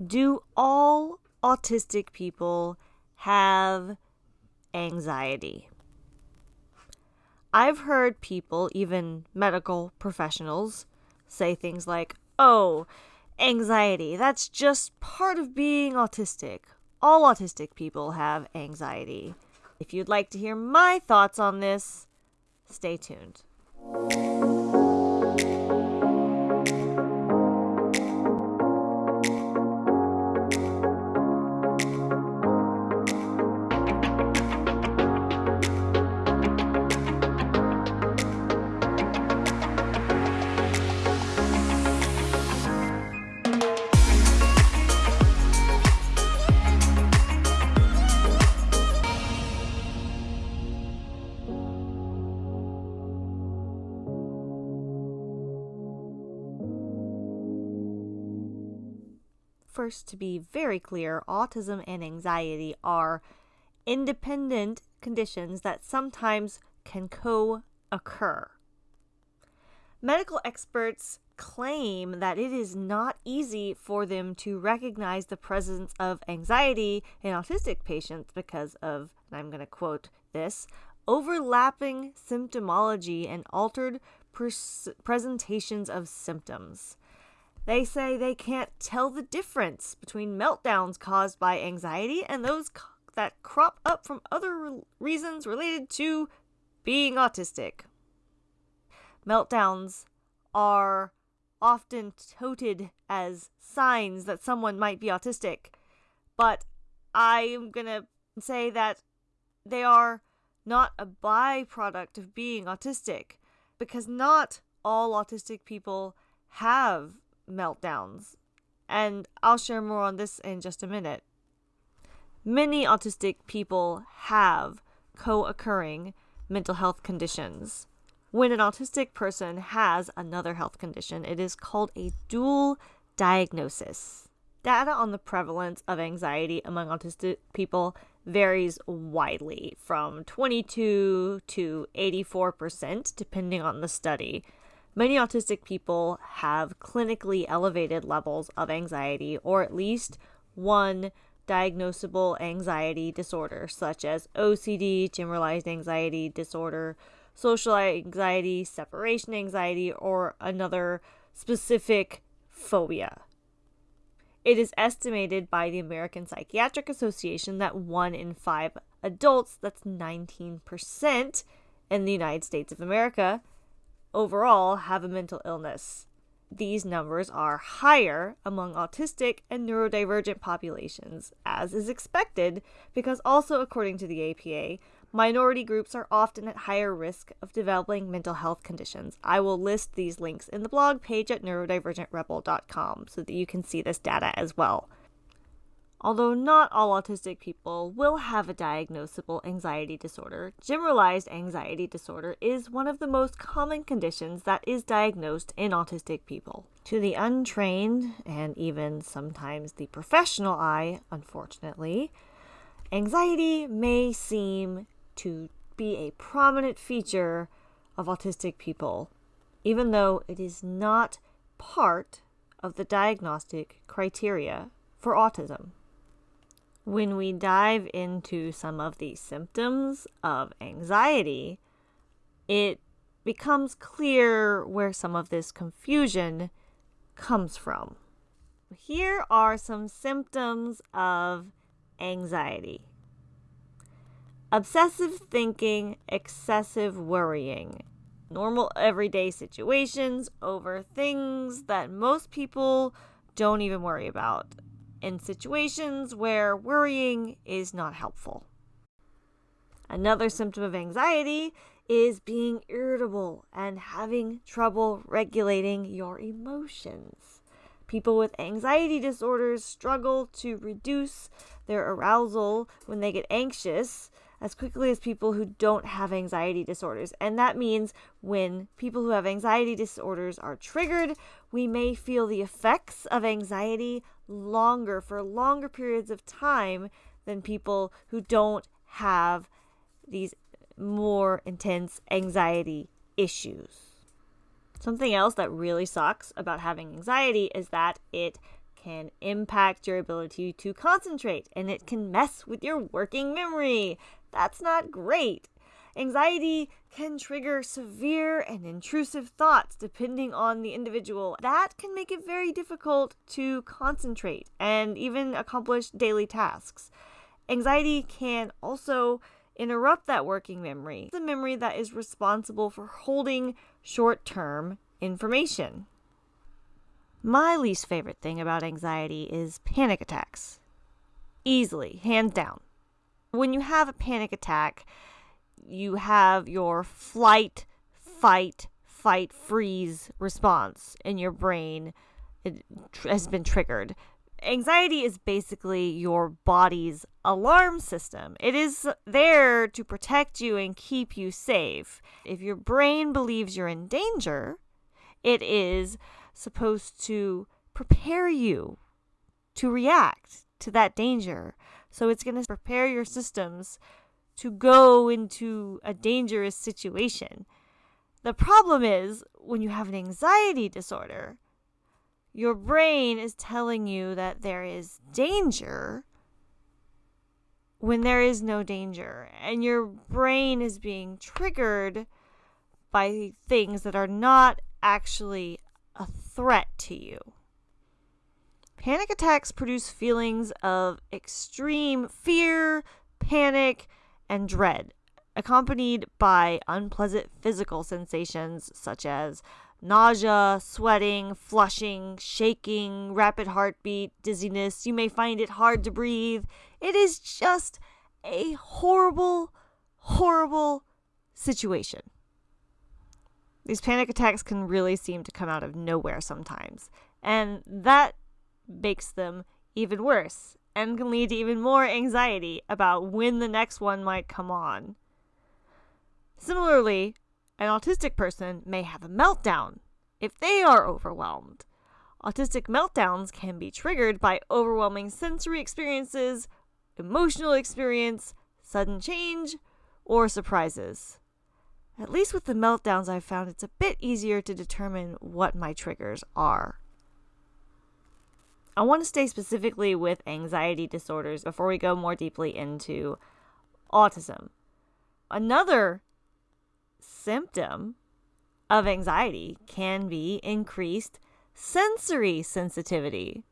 Do all autistic people have anxiety? I've heard people, even medical professionals, say things like, oh, anxiety, that's just part of being autistic. All autistic people have anxiety. If you'd like to hear my thoughts on this, stay tuned. First, to be very clear, autism and anxiety are independent conditions that sometimes can co occur. Medical experts claim that it is not easy for them to recognize the presence of anxiety in autistic patients because of, and I'm going to quote this, overlapping symptomology and altered pres- presentations of symptoms. They say they can't tell the difference between meltdowns caused by anxiety and those that crop up from other re- reasons related to being autistic. Meltdowns are often toted as signs that someone might be autistic, but I am going to say that they are not a byproduct of being autistic because not all autistic people have meltdowns. And I'll share more on this in just a minute. Many autistic people have co occurring mental health conditions. When an autistic person has another health condition, it is called a dual diagnosis. Data on the prevalence of anxiety among autistic people varies widely from 22 to 84%, depending on the study. Many autistic people have clinically elevated levels of anxiety or at least one diagnosable anxiety disorder, such as OCD, generalized anxiety disorder, social anxiety, separation anxiety, or another specific phobia. It is estimated by the American Psychiatric Association that one in five adults, that's 19% in the United States of America, overall have a mental illness. These numbers are higher among autistic and neurodivergent populations, as is expected, because also according to the APA, minority groups are often at higher risk of developing mental health conditions. I will list these links in the blog page at neurodivergentrebel.com so that you can see this data as well. Although not all autistic people will have a diagnosable anxiety disorder, generalized anxiety disorder is one of the most common conditions that is diagnosed in autistic people. To the untrained and even sometimes the professional eye, unfortunately, anxiety may seem to be a prominent feature of autistic people, even though it is not part of the diagnostic criteria for autism. When we dive into some of the symptoms of anxiety, it becomes clear where some of this confusion comes from. Here are some symptoms of anxiety. Obsessive thinking, excessive worrying, normal everyday situations over things that most people don't even worry about in situations where worrying is not helpful. Another symptom of anxiety is being irritable and having trouble regulating your emotions. People with anxiety disorders struggle to reduce their arousal when they get anxious as quickly as people who don't have anxiety disorders. And that means when people who have anxiety disorders are triggered, we may feel the effects of anxiety longer for longer periods of time than people who don't have these more intense anxiety issues. Something else that really sucks about having anxiety is that it can impact your ability to concentrate and it can mess with your working memory. That's not great. Anxiety can trigger severe and intrusive thoughts depending on the individual. That can make it very difficult to concentrate and even accomplish daily tasks. Anxiety can also interrupt that working memory, the memory that is responsible for holding short term information. My least favorite thing about anxiety is panic attacks. Easily, hands down. When you have a panic attack, you have your flight, fight, fight, freeze response in your brain it has been triggered. Anxiety is basically your body's alarm system. It is there to protect you and keep you safe. If your brain believes you're in danger, it is supposed to prepare you to react to that danger. So it's going to prepare your systems to go into a dangerous situation. The problem is when you have an anxiety disorder, your brain is telling you that there is danger when there is no danger, and your brain is being triggered by things that are not actually a threat to you. Panic attacks produce feelings of extreme fear, panic, and dread, accompanied by unpleasant physical sensations such as nausea, sweating, flushing, shaking, rapid heartbeat, dizziness. You may find it hard to breathe. It is just a horrible, horrible situation. These panic attacks can really seem to come out of nowhere sometimes, and that makes them even worse and can lead to even more anxiety about when the next one might come on. Similarly, an autistic person may have a meltdown if they are overwhelmed. Autistic meltdowns can be triggered by overwhelming sensory experiences, emotional experience, sudden change, or surprises. At least with the meltdowns, I've found it's a bit easier to determine what my triggers are. I want to stay specifically with anxiety disorders before we go more deeply into autism. Another symptom of anxiety can be increased sensory sensitivity.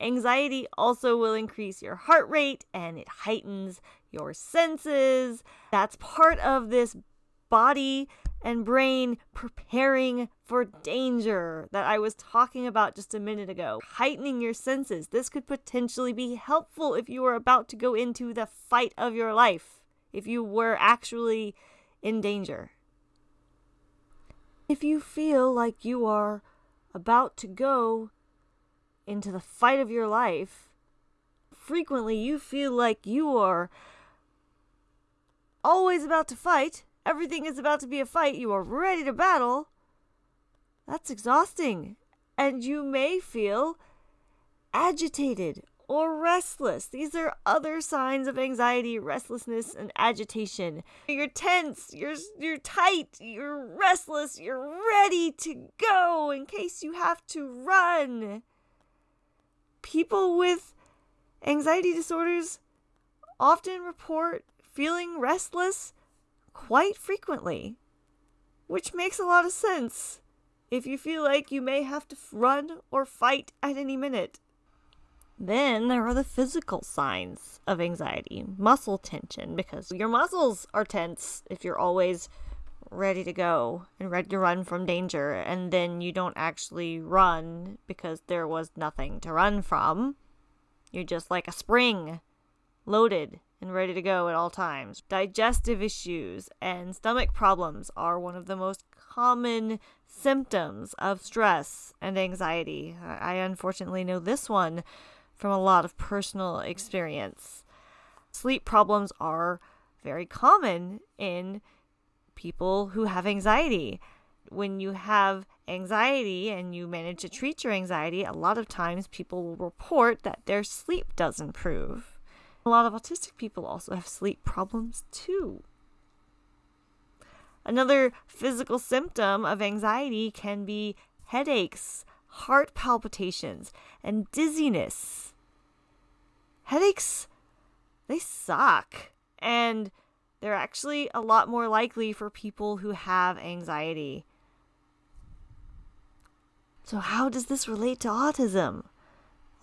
Anxiety also will increase your heart rate and it heightens your senses. That's part of this body and brain preparing for danger that I was talking about just a minute ago. Heightening your senses. This could potentially be helpful if you are about to go into the fight of your life, if you were actually in danger. If you feel like you are about to go into the fight of your life, frequently you feel like you are always about to fight everything is about to be a fight, you are ready to battle, that's exhausting. And you may feel agitated or restless. These are other signs of anxiety, restlessness, and agitation. You're tense, you're you're tight, you're restless, you're ready to go in case you have to run. People with anxiety disorders often report feeling restless quite frequently, which makes a lot of sense if you feel like you may have to run or fight at any minute. Then there are the physical signs of anxiety muscle tension, because your muscles are tense if you're always ready to go and ready to run from danger, and then you don't actually run because there was nothing to run from. You're just like a spring loaded and ready to go at all times. Digestive issues and stomach problems are one of the most common symptoms of stress and anxiety. I unfortunately know this one from a lot of personal experience. Sleep problems are very common in people who have anxiety. When you have anxiety and you manage to treat your anxiety, a lot of times people will report that their sleep does improve. A lot of autistic people also have sleep problems too. Another physical symptom of anxiety can be headaches, heart palpitations, and dizziness. Headaches, they suck. And they're actually a lot more likely for people who have anxiety. So, how does this relate to autism?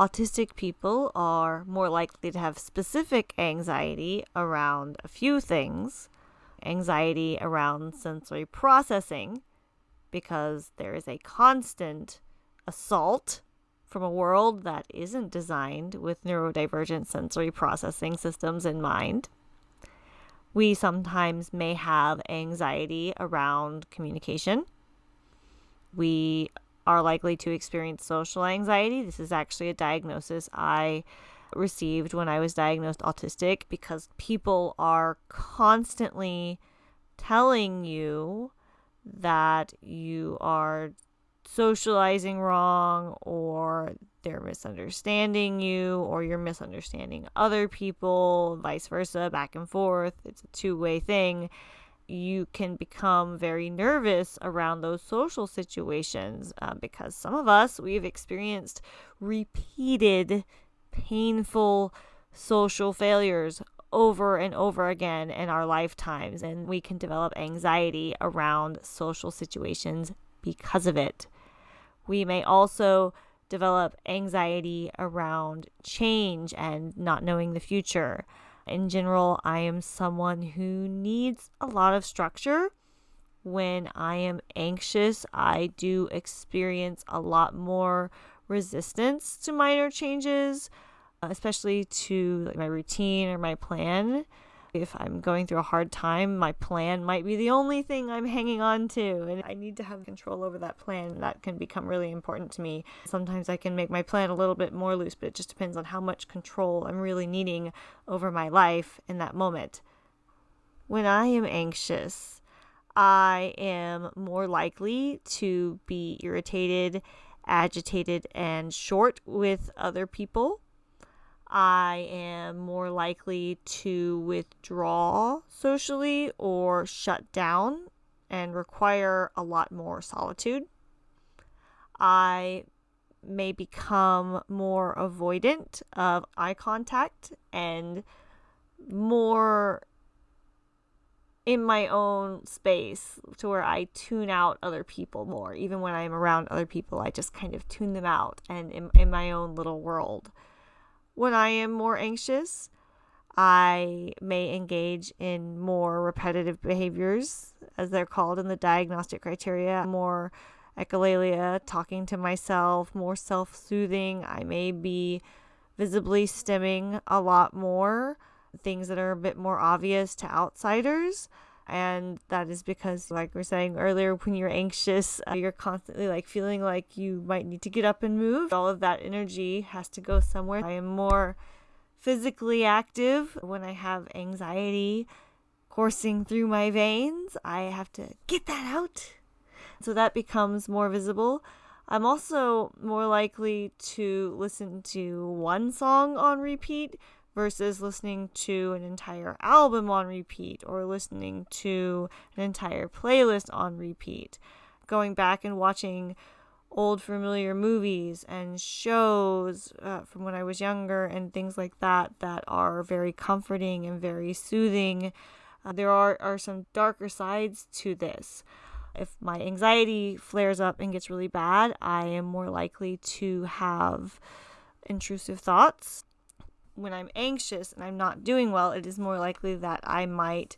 Autistic people are more likely to have specific anxiety around a few things anxiety around sensory processing, because there is a constant assault from a world that isn't designed with neurodivergent sensory processing systems in mind. We sometimes may have anxiety around communication. We are likely to experience social anxiety. This is actually a diagnosis I received when I was diagnosed autistic because people are constantly telling you that you are socializing wrong or they're misunderstanding you or you're misunderstanding other people, vice versa, back and forth. It's a two way thing. You can become very nervous around those social situations uh, because some of us, we've experienced repeated painful social failures over and over again in our lifetimes, and we can develop anxiety around social situations because of it. We may also develop anxiety around change and not knowing the future. In general, I am someone who needs a lot of structure. When I am anxious, I do experience a lot more resistance to minor changes especially to like, my routine or my plan. If I'm going through a hard time, my plan might be the only thing I'm hanging on to, and I need to have control over that plan. That can become really important to me. Sometimes I can make my plan a little bit more loose, but it just depends on how much control I'm really needing over my life in that moment. When I am anxious, I am more likely to be irritated, agitated, and short with other people. I am more likely to withdraw socially or shut down and require a lot more solitude. I may become more avoidant of eye contact and more in my own space to where I tune out other people more. Even when I'm around other people, I just kind of tune them out and in, in my own little world. When I am more anxious, I may engage in more repetitive behaviors, as they're called in the diagnostic criteria, more echolalia, talking to myself, more self soothing. I may be visibly stimming a lot more, things that are a bit more obvious to outsiders and that is because like we are saying earlier when you're anxious uh, you're constantly like feeling like you might need to get up and move. All of that energy has to go somewhere. I am more physically active. When i have anxiety coursing through my veins i have to get that out. So that becomes more visible. I'm also more likely to listen to one song on repeat versus listening to an entire album on repeat or listening to an entire playlist on repeat. Going back and watching old familiar movies and shows uh, from when I was younger and things like that that are very comforting and very soothing. Uh, there are, are some darker sides to this. If my anxiety flares up and gets really bad, I am more likely to have intrusive thoughts when I'm anxious and I'm not doing well, it is more likely that I might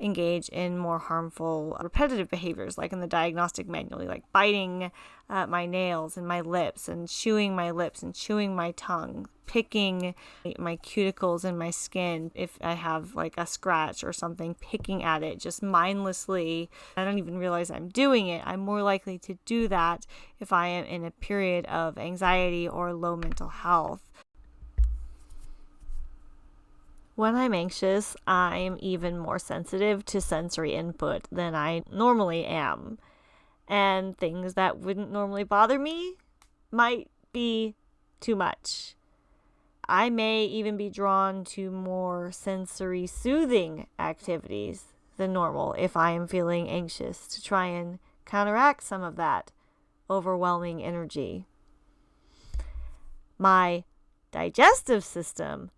engage in more harmful repetitive behaviors, like in the diagnostic manual, like biting uh, my nails and my lips and chewing my lips and chewing my tongue, picking my cuticles and my skin if I have like a scratch or something, picking at it just mindlessly. I don't even realize I'm doing it. I'm more likely to do that if I am in a period of anxiety or low mental health. When I'm anxious, I'm even more sensitive to sensory input than I normally am. And things that wouldn't normally bother me might be too much. I may even be drawn to more sensory soothing activities than normal if I am feeling anxious to try and counteract some of that overwhelming energy. my digestive system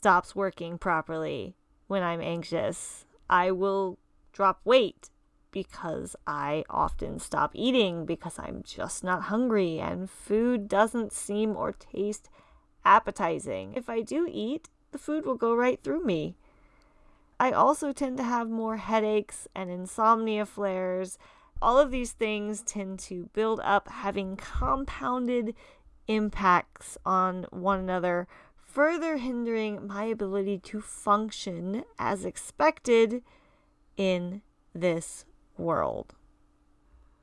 stops working properly when I'm anxious. I will drop weight because I often stop eating because I'm just not hungry and food doesn't seem or taste appetizing. If I do eat, the food will go right through me. I also tend to have more headaches and insomnia flares. All of these things tend to build up, having compounded impacts on one another, further hindering my ability to function as expected in this world.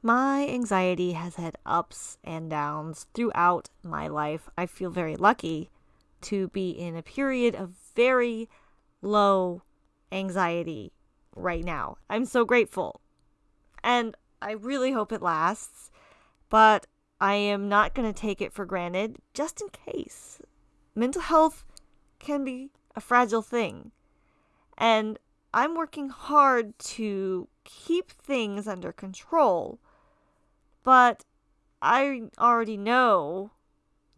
My anxiety has had ups and downs throughout my life. I feel very lucky to be in a period of very low anxiety right now. I'm so grateful. And I really hope it lasts, but I am not going to take it for granted just in case. Mental health can be a fragile thing. And I'm working hard to keep things under control. But I already know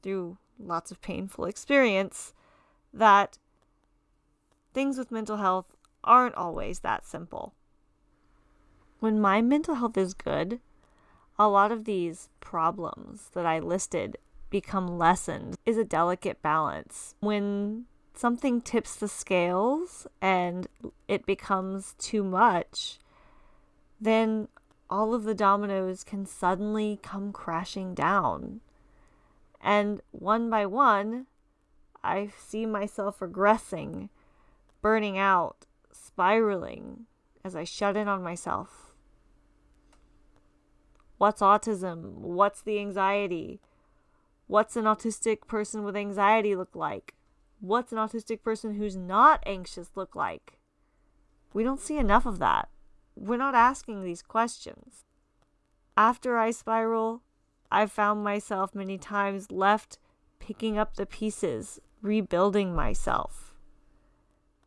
through lots of painful experience that things with mental health aren't always that simple. When my mental health is good, a lot of these problems that I listed become lessened is a delicate balance. When something tips the scales and it becomes too much, then all of the dominoes can suddenly come crashing down. And one by one, I see myself regressing, burning out, spiraling as I shut in on myself. What's autism? What's the anxiety? What's an autistic person with anxiety look like? What's an autistic person who's not anxious look like? We don't see enough of that. We're not asking these questions. After I spiral, I've found myself many times left picking up the pieces, rebuilding myself.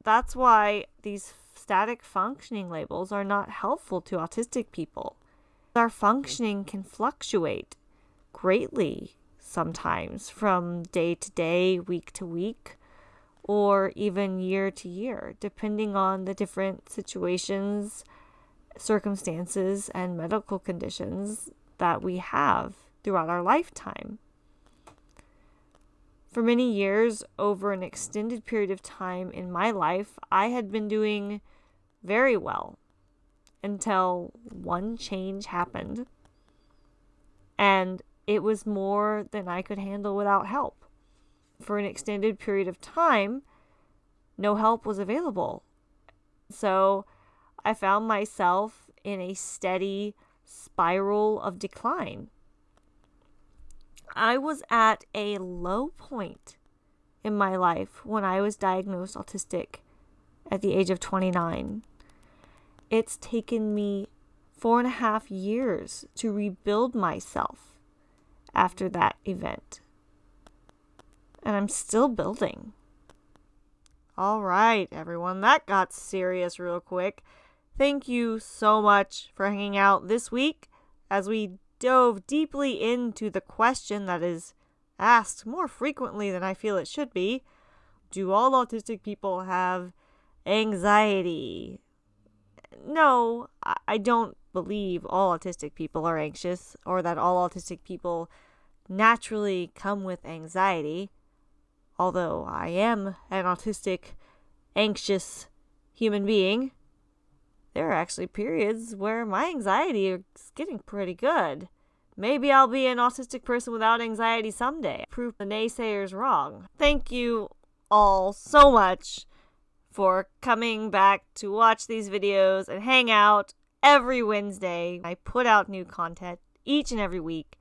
That's why these static functioning labels are not helpful to autistic people. Our functioning can fluctuate greatly sometimes from day to day, week to week, or even year to year, depending on the different situations, circumstances, and medical conditions that we have throughout our lifetime. For many years, over an extended period of time in my life, I had been doing very well until one change happened. And it was more than I could handle without help. For an extended period of time, no help was available. So I found myself in a steady spiral of decline. I was at a low point in my life when I was diagnosed autistic at the age of 29. It's taken me four and a half years to rebuild myself after that event. And I'm still building. All right, everyone, that got serious real quick. Thank you so much for hanging out this week as we dove deeply into the question that is asked more frequently than I feel it should be Do all autistic people have anxiety? No, I don't believe all autistic people are anxious or that all autistic people naturally come with anxiety. Although I am an autistic, anxious human being there are actually periods where my anxiety is getting pretty good. Maybe I'll be an autistic person without anxiety someday. Prove the naysayers wrong. Thank you all so much for coming back to watch these videos and hang out every Wednesday. I put out new content each and every week.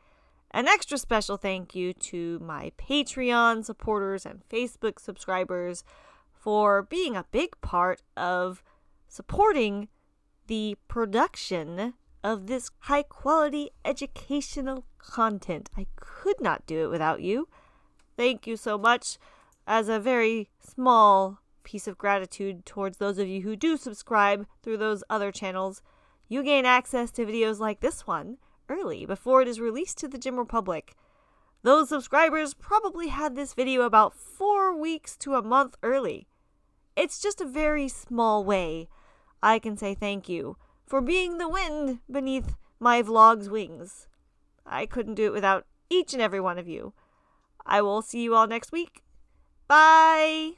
An extra special thank you to my Patreon supporters and Facebook subscribers for being a big part of supporting the production of this high quality educational content. I could not do it without you. Thank you so much. As a very small piece of gratitude towards those of you who do subscribe through those other channels, you gain access to videos like this one early before it is released to the general public. those subscribers probably had this video about four weeks to a month early. It's just a very small way I can say thank you for being the wind beneath my vlog's wings. I couldn't do it without each and every one of you. I will see you all next week. Bye!